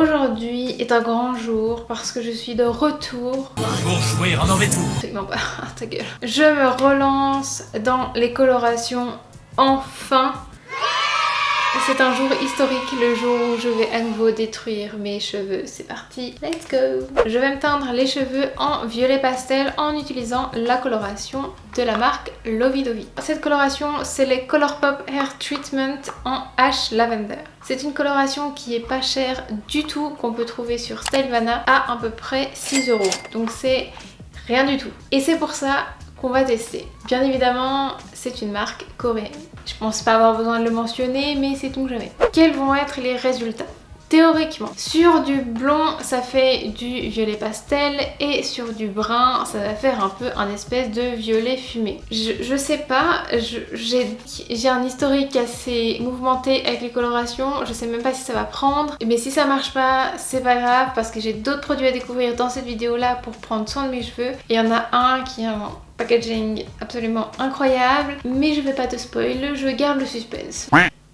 Aujourd'hui est un grand jour parce que je suis de retour. Pour jouer en mauvais tour. Non pas, ta gueule. Je me relance dans les colorations enfin. C'est un jour historique, le jour où je vais à nouveau détruire mes cheveux. C'est parti, let's go Je vais me teindre les cheveux en violet pastel en utilisant la coloration de la marque Lovey Dovey. Cette coloration, c'est les Colourpop Hair Treatment en Ash Lavender. C'est une coloration qui est pas chère du tout, qu'on peut trouver sur Stylevana à à peu près 6 euros. Donc c'est rien du tout. Et c'est pour ça qu'on va tester. Bien évidemment, c'est une marque coréenne. Je pense pas avoir besoin de le mentionner, mais c'est tout jamais. Quels vont être les résultats Théoriquement, sur du blond, ça fait du violet pastel et sur du brun, ça va faire un peu un espèce de violet fumé. Je, sais pas, j'ai un historique assez mouvementé avec les colorations, je sais même pas si ça va prendre, mais si ça marche pas, c'est pas grave parce que j'ai d'autres produits à découvrir dans cette vidéo là pour prendre soin de mes cheveux. Il y en a un qui est un packaging absolument incroyable, mais je vais pas te spoil, je garde le suspense.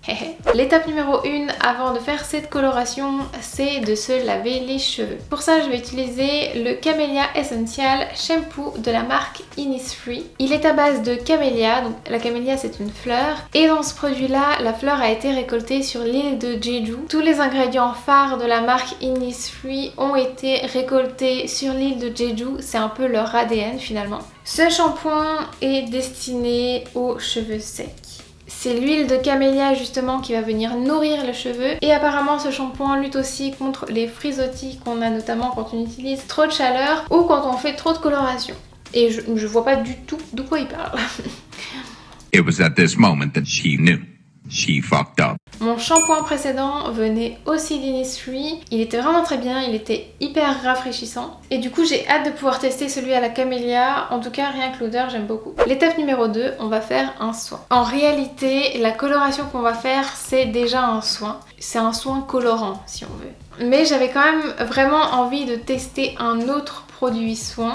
L'étape numéro 1 avant de faire cette coloration, c'est de se laver les cheveux. Pour ça, je vais utiliser le Camellia Essential Shampoo de la marque Innisfree. Il est à base de camélia, donc la camélia c'est une fleur, et dans ce produit-là, la fleur a été récoltée sur l'île de Jeju. Tous les ingrédients phares de la marque Innisfree ont été récoltés sur l'île de Jeju, c'est un peu leur ADN finalement. Ce shampoing est destiné aux cheveux secs. C'est l'huile de camélia justement qui va venir nourrir les cheveux et apparemment ce shampoing lutte aussi contre les frisottis qu'on a notamment quand on utilise trop de chaleur ou quand on fait trop de coloration. Et je, je vois pas du tout de quoi il parle. It was at this moment that she knew. She fucked up. Mon shampoing précédent venait aussi d'Innisfree. Il était vraiment très bien, il était hyper rafraîchissant. Et du coup j'ai hâte de pouvoir tester celui à la camélia. En tout cas rien que l'odeur j'aime beaucoup. L'étape numéro 2, on va faire un soin. En réalité la coloration qu'on va faire c'est déjà un soin. C'est un soin colorant si on veut. Mais j'avais quand même vraiment envie de tester un autre produit soin.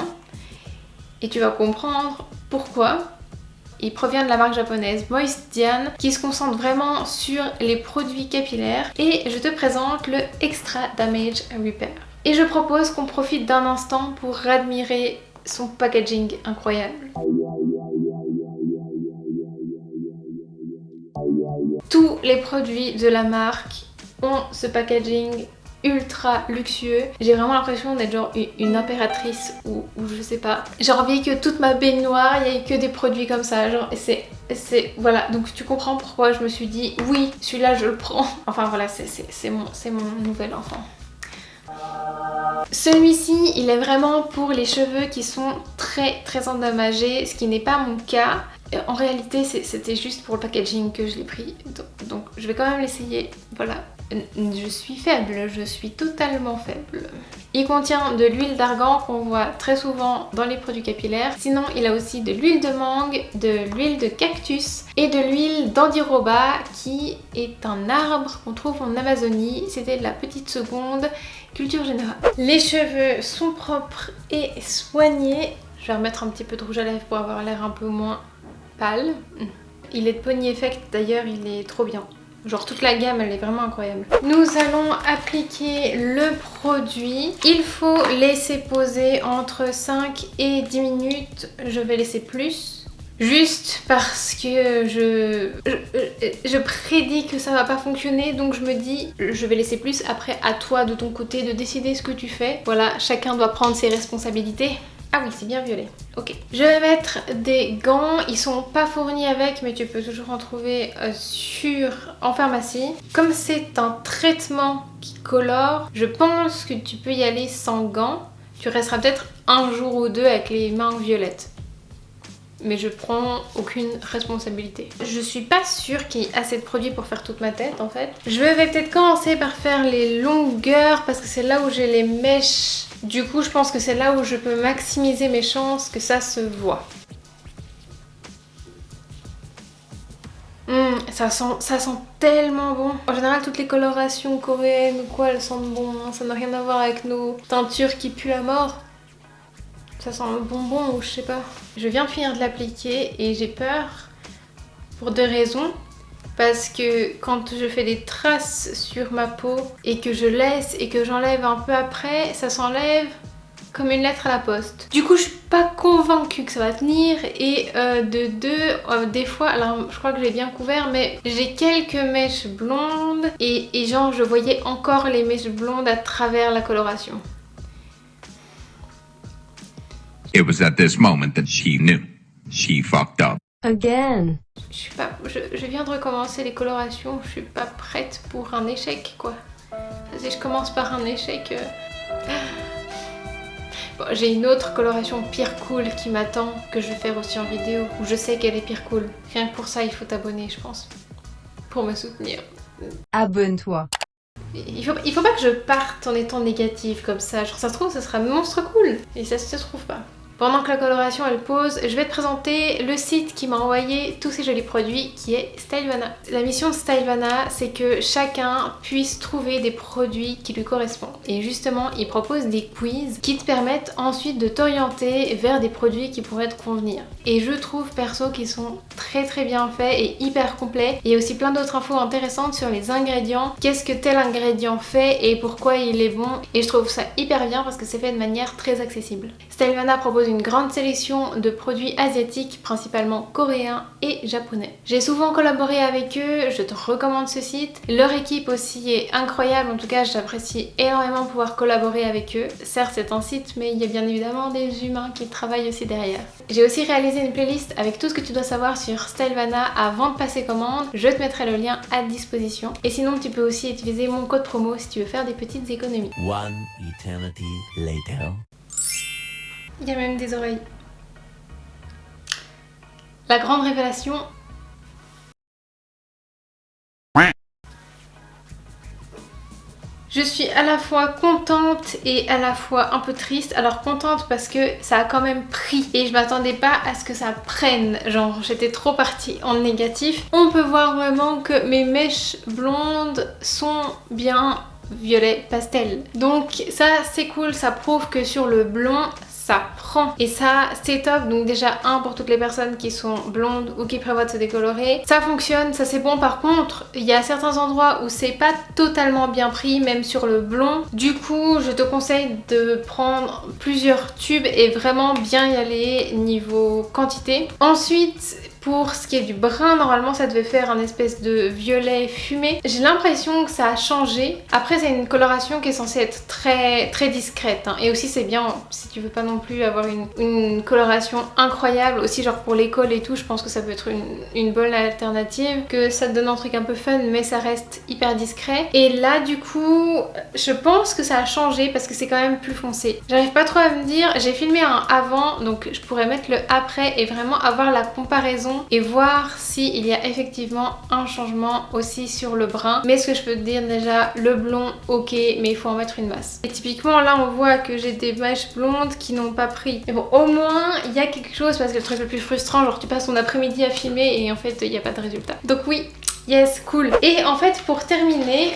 Et tu vas comprendre pourquoi. Il provient de la marque japonaise Moist qui se concentre vraiment sur les produits capillaires et je te présente le Extra Damage Repair. Et je propose qu'on profite d'un instant pour admirer son packaging incroyable. Tous les produits de la marque ont ce packaging ultra luxueux. J'ai vraiment l'impression d'être genre une impératrice ou, je sais pas. J'ai envie que toute ma baignoire, il n'y ait que des produits comme ça. Genre c'est... c'est Voilà, donc tu comprends pourquoi je me suis dit oui, celui-là je le prends. Enfin voilà, c'est mon, mon nouvel enfant. Celui-ci, il est vraiment pour les cheveux qui sont très très endommagés, ce qui n'est pas mon cas. En réalité, c'était juste pour le packaging que je l'ai pris, donc je vais quand même l'essayer. Voilà, je suis faible, je suis totalement faible. Il contient de l'huile d'argan qu'on voit très souvent dans les produits capillaires. Sinon, il a aussi de l'huile de mangue, de l'huile de cactus et de l'huile d'andiroba qui est un arbre qu'on trouve en Amazonie. C'était la petite seconde culture générale. Les cheveux sont propres et soignés. Je vais remettre un petit peu de rouge à lèvres pour avoir l'air un peu moins pâle. Il est de Pony Effect d'ailleurs, il est trop bien. Genre toute la gamme elle est vraiment incroyable. Nous allons appliquer le produit. Il faut laisser poser entre 5 et 10 minutes. Je vais laisser plus. Juste parce que je, je, je, prédis que ça va pas fonctionner donc je me dis je vais laisser plus après à toi de ton côté de décider ce que tu fais. Voilà, chacun doit prendre ses responsabilités. Ah oui, c'est bien violet. Ok. Je vais mettre des gants. Ils sont pas fournis avec, mais tu peux toujours en trouver euh, sur en pharmacie. Comme c'est un traitement qui colore, je pense que tu peux y aller sans gants. Tu resteras peut-être un jour ou deux avec les mains violettes mais je prends aucune responsabilité. Je suis pas sûre qu'il y ait assez de produits pour faire toute ma tête en fait. Je vais peut-être commencer par faire les longueurs parce que c'est là où j'ai les mèches. Du coup je pense que c'est là où je peux maximiser mes chances que ça se voit. Ça, sent, ça sent tellement bon. En général, toutes les colorations coréennes ou quoi, elles sentent bon. Hein. Ça n'a rien à voir avec nos teintures qui puent la mort. Ça sent le bonbon ou je sais pas. Je viens de finir de l'appliquer et j'ai peur pour deux raisons. parce que quand je fais des traces sur ma peau et que je laisse et que j'enlève un peu après, ça s'enlève comme une lettre à la poste. Du coup je suis pas convaincue que ça va tenir et euh, de deux, euh, des fois, alors je crois que j'ai bien couvert mais j'ai quelques mèches blondes et, et genre je voyais encore les mèches blondes à travers la coloration. It was at this moment that she knew. She fucked up. Again. Je suis pas, je, je viens de recommencer les colorations, je suis pas prête pour un échec quoi. Si je commence par un échec... euh, Bon, j'ai une autre coloration pire cool qui m'attend, que je vais faire aussi en vidéo, où je sais qu'elle est pire cool. Rien que pour ça, il faut t'abonner, je pense. Pour me soutenir. Abonne-toi. Il faut, il faut pas que je parte en étant négative comme ça. Genre, ça se trouve, ça sera monstre cool. Et ça se trouve pas. Pendant que la coloration elle pose, je vais te présenter le site qui m'a envoyé tous ces jolis produits qui est Stylevana. La mission de Stylevana c'est que chacun puisse trouver des produits qui lui correspondent. Et justement ils proposent des quiz qui te permettent ensuite de t'orienter vers des produits qui pourraient te convenir. Et je trouve perso qu'ils sont très très bien faits et hyper complets. Il y a aussi plein d'autres infos intéressantes sur les ingrédients, qu'est-ce que tel ingrédient fait et pourquoi il est bon. Et je trouve ça hyper bien parce que c'est fait de manière très accessible. Stylevana propose une grande sélection de produits asiatiques, principalement coréens et japonais. J'ai souvent collaboré avec eux, je te recommande ce site. Leur équipe aussi est incroyable, en tout cas j'apprécie énormément pouvoir collaborer avec eux. Certes c'est un site mais il y a bien évidemment des humains qui travaillent aussi derrière. J'ai aussi réalisé une playlist avec tout ce que tu dois savoir sur Stylevana avant de passer commande. Je te mettrai le lien à disposition. Et sinon tu peux aussi utiliser mon code promo si tu veux faire des petites économies. One eternity later. Il y a même des oreilles. La grande révélation. Je suis à la fois contente et à la fois un peu triste. Alors contente parce que ça a quand même pris et je m'attendais pas à ce que ça prenne. Genre j'étais trop partie en négatif. On peut voir vraiment que mes mèches blondes sont bien violet pastel. Donc ça c'est cool, ça prouve que sur le blond ça prend. Et ça c'est top. Donc déjà un pour toutes les personnes qui sont blondes ou qui prévoient de se décolorer. Ça fonctionne ça c'est bon. Par contre il y a certains endroits où c'est pas totalement bien pris même sur le blond. Du coup je te conseille de prendre plusieurs tubes et vraiment bien y aller niveau quantité. Ensuite pour ce qui est du brun, normalement ça devait faire un espèce de violet fumé. J'ai l'impression que ça a changé. Après c'est une coloration qui est censée être très très discrète. hein. Et aussi c'est bien si tu veux pas non plus avoir une, coloration incroyable. Aussi genre pour l'école et tout, je pense que ça peut être une, une bonne alternative. Que ça te donne un truc un peu fun mais ça reste hyper discret. Et là du coup, je pense que ça a changé parce que c'est quand même plus foncé. J'arrive pas trop à me dire, j'ai filmé un avant donc je pourrais mettre le après et vraiment avoir la comparaison et voir s'il y a effectivement un changement aussi sur le brun. Mais ce que je peux te dire déjà, le blond, ok, mais il faut en mettre une masse. Et typiquement là on voit que j'ai des mèches blondes qui n'ont pas pris. Mais bon, au moins il y a quelque chose parce que le truc le plus frustrant, genre tu passes ton après-midi à filmer et en fait il n'y a pas de résultat. Donc oui, yes, cool. Et en fait pour terminer,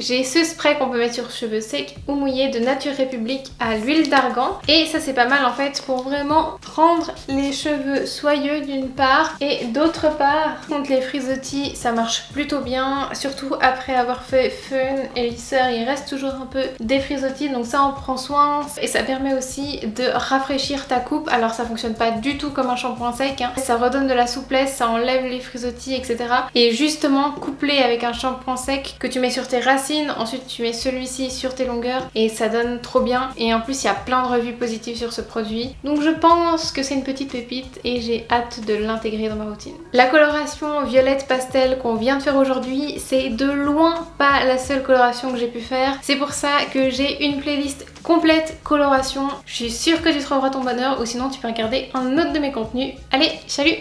J'ai ce spray qu'on peut mettre sur cheveux secs ou mouillés de Nature République à l'huile d'argan. Et ça c'est pas mal en fait pour vraiment rendre les cheveux soyeux d'une part et d'autre part contre les frisottis ça marche plutôt bien. Surtout après avoir fait fun et lisseur il reste toujours un peu des frisottis donc ça on prend soin. Et ça permet aussi de rafraîchir ta coupe. Alors ça fonctionne pas du tout comme un shampoing sec. Hein. Ça redonne de la souplesse, ça enlève les frisottis etc. Et justement couplé avec un shampoing sec que tu mets sur tes ensuite tu mets celui-ci sur tes longueurs et ça donne trop bien et en plus il y a plein de revues positives sur ce produit donc je pense que c'est une petite pépite et j'ai hâte de l'intégrer dans ma routine. La coloration violette pastel qu'on vient de faire aujourd'hui c'est de loin pas la seule coloration que j'ai pu faire c'est pour ça que j'ai une playlist complète coloration. Je suis sûre que tu trouveras ton bonheur ou sinon tu peux regarder un autre de mes contenus. Allez, salut